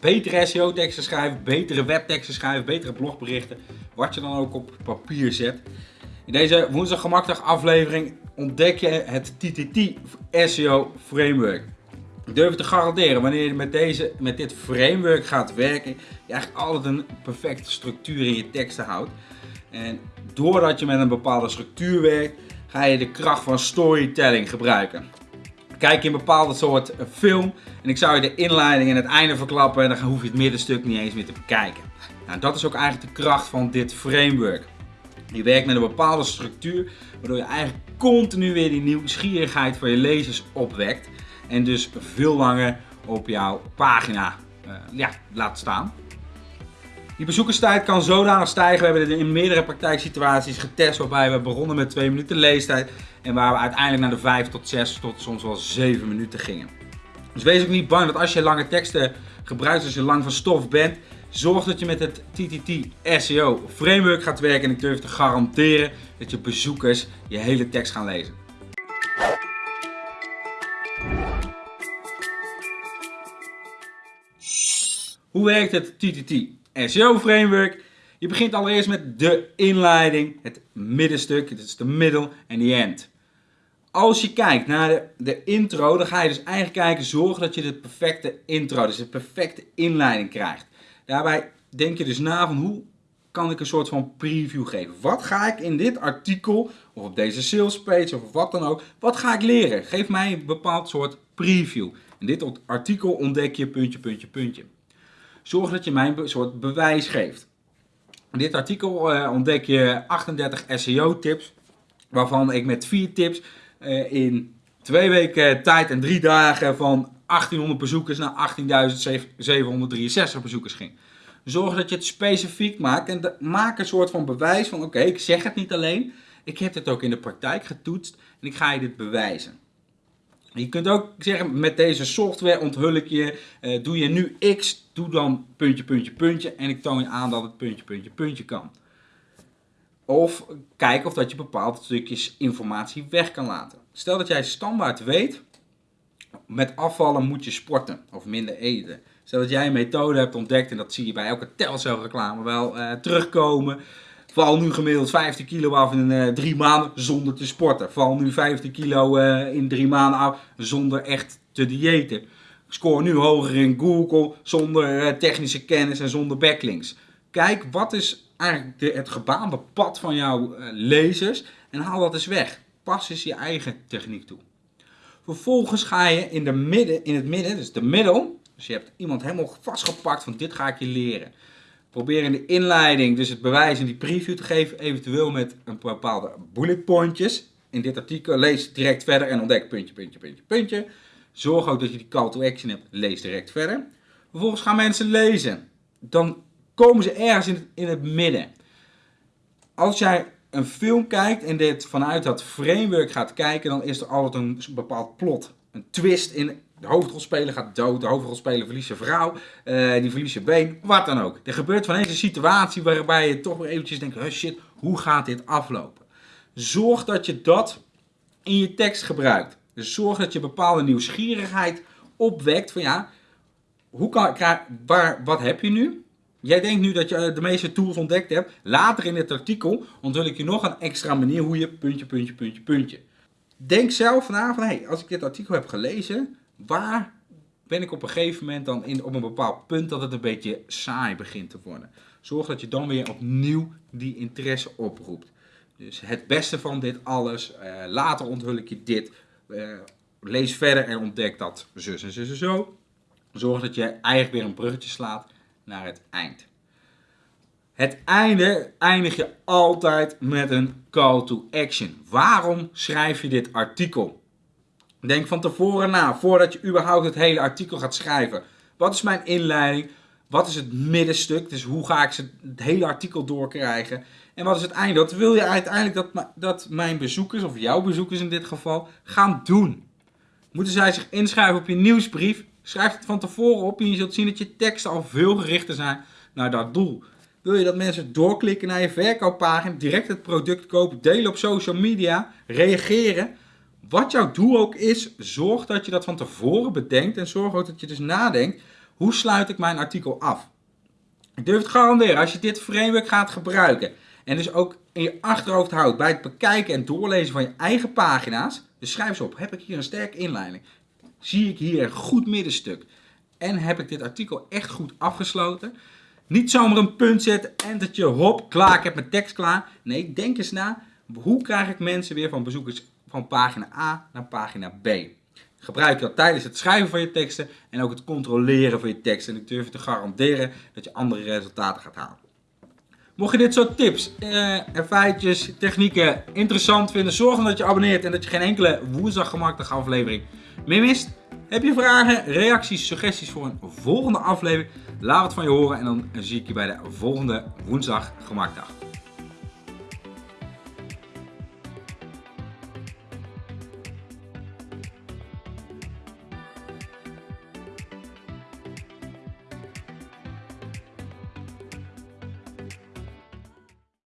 betere SEO-teksten schrijven, betere webteksten schrijven, betere blogberichten. Wat je dan ook op papier zet. In deze woensdag gemakdag aflevering ontdek je het TTT SEO Framework. Ik durf te garanderen, wanneer je met, deze, met dit framework gaat werken, je eigenlijk altijd een perfecte structuur in je teksten houdt. En doordat je met een bepaalde structuur werkt, ga je de kracht van storytelling gebruiken. Kijk je een bepaalde soort film en ik zou je de inleiding en het einde verklappen en dan hoef je het middenstuk niet eens meer te bekijken. Nou, dat is ook eigenlijk de kracht van dit framework. Je werkt met een bepaalde structuur, waardoor je eigenlijk continu weer die nieuwsgierigheid van je lezers opwekt. En dus veel langer op jouw pagina uh, ja, laat staan. Die bezoekerstijd kan zodanig stijgen. We hebben dit in meerdere praktijksituaties getest waarbij we begonnen met 2 minuten leestijd. En waar we uiteindelijk naar de 5 tot 6 tot soms wel 7 minuten gingen. Dus wees ook niet bang dat als je lange teksten gebruikt, als je lang van stof bent, zorg dat je met het TTT SEO framework gaat werken. En ik durf te garanderen dat je bezoekers je hele tekst gaan lezen. Hoe werkt het TTT SEO framework? Je begint allereerst met de inleiding, het middenstuk, het is de middel en de end. Als je kijkt naar de, de intro, dan ga je dus eigenlijk kijken, zorgen dat je de perfecte intro, dus de perfecte inleiding krijgt. Daarbij denk je dus na van hoe kan ik een soort van preview geven. Wat ga ik in dit artikel, of op deze sales page, of wat dan ook, wat ga ik leren? Geef mij een bepaald soort preview. In dit artikel ontdek je puntje, puntje, puntje. Zorg dat je mij een soort bewijs geeft. In dit artikel uh, ontdek je 38 SEO tips, waarvan ik met 4 tips uh, in twee weken tijd en drie dagen van 1800 bezoekers naar 18.763 bezoekers ging. Zorg dat je het specifiek maakt en maak een soort van bewijs van oké, ik zeg het niet alleen, ik heb het ook in de praktijk getoetst en ik ga je dit bewijzen. Je kunt ook zeggen, met deze software onthul ik je, uh, doe je nu X, doe dan puntje, puntje, puntje en ik toon je aan dat het puntje, puntje, puntje kan. Of kijk of dat je bepaalde stukjes informatie weg kan laten. Stel dat jij standaard weet, met afvallen moet je sporten of minder eten. Stel dat jij een methode hebt ontdekt en dat zie je bij elke Telcel reclame wel uh, terugkomen. Val nu gemiddeld 15 kilo af in uh, drie maanden zonder te sporten. Val nu 15 kilo uh, in drie maanden af zonder echt te diëten. Score nu hoger in Google zonder technische kennis en zonder backlinks. Kijk, wat is eigenlijk de, het gebaande pad van jouw lezers en haal dat eens weg. Pas eens je eigen techniek toe. Vervolgens ga je in, de midden, in het midden, dus de middel, dus je hebt iemand helemaal vastgepakt van dit ga ik je leren. Probeer in de inleiding dus het bewijs en die preview te geven, eventueel met een bepaalde bullet pointjes. In dit artikel lees direct verder en ontdek puntje, puntje, puntje, puntje. Zorg ook dat je die call to action hebt, lees direct verder. Vervolgens gaan mensen lezen. Dan komen ze ergens in het, in het midden. Als jij een film kijkt en dit vanuit dat framework gaat kijken, dan is er altijd een bepaald plot. Een twist in de hoofdrolspeler gaat dood, de hoofdrolspeler verliest zijn vrouw, uh, die verliest zijn been, wat dan ook. Er gebeurt van een situatie waarbij je toch weer eventjes denkt, oh shit, hoe gaat dit aflopen? Zorg dat je dat in je tekst gebruikt. Dus zorg dat je bepaalde nieuwsgierigheid opwekt van ja, hoe kan, waar, wat heb je nu? Jij denkt nu dat je eh, de meeste tools ontdekt hebt. Later in het artikel onthul ik je nog een extra manier hoe je puntje, puntje, puntje, puntje. Denk zelf na van, hey, als ik dit artikel heb gelezen, waar ben ik op een gegeven moment dan in, op een bepaald punt dat het een beetje saai begint te worden. Zorg dat je dan weer opnieuw die interesse oproept. Dus het beste van dit alles, uh, later onthul ik je dit, uh, lees verder en ontdek dat zus en zus en zo. Zorg dat je eigenlijk weer een bruggetje slaat naar het eind. Het einde eindig je altijd met een call to action. Waarom schrijf je dit artikel? Denk van tevoren na, voordat je überhaupt het hele artikel gaat schrijven. Wat is mijn inleiding? Wat is het middenstuk? Dus hoe ga ik het hele artikel doorkrijgen? En wat is het einde? Wat wil je uiteindelijk dat, dat mijn bezoekers, of jouw bezoekers in dit geval, gaan doen? Moeten zij zich inschrijven op je nieuwsbrief? Schrijf het van tevoren op en je zult zien dat je teksten al veel gerichter zijn naar dat doel. Wil je dat mensen doorklikken naar je verkooppagina, direct het product kopen, delen op social media, reageren? Wat jouw doel ook is, zorg dat je dat van tevoren bedenkt en zorg ook dat je dus nadenkt. Hoe sluit ik mijn artikel af? Ik durf het garanderen, als je dit framework gaat gebruiken en dus ook in je achterhoofd houdt bij het bekijken en doorlezen van je eigen pagina's, dus schrijf ze op, heb ik hier een sterke inleiding? Zie ik hier een goed middenstuk? En heb ik dit artikel echt goed afgesloten? Niet zomaar een punt zetten, entertje, hop, klaar, ik heb mijn tekst klaar. Nee, denk eens na, hoe krijg ik mensen weer van bezoekers van pagina A naar pagina B? Gebruik je dat tijdens het schrijven van je teksten en ook het controleren van je teksten. En ik durf je te garanderen dat je andere resultaten gaat halen. Mocht je dit soort tips eh, en feitjes, technieken interessant vinden, zorg dan dat je abonneert en dat je geen enkele woensdag gemakkelijke aflevering meer mist. Heb je vragen, reacties, suggesties voor een volgende aflevering? Laat het van je horen en dan zie ik je bij de volgende woensdag gemaakdag.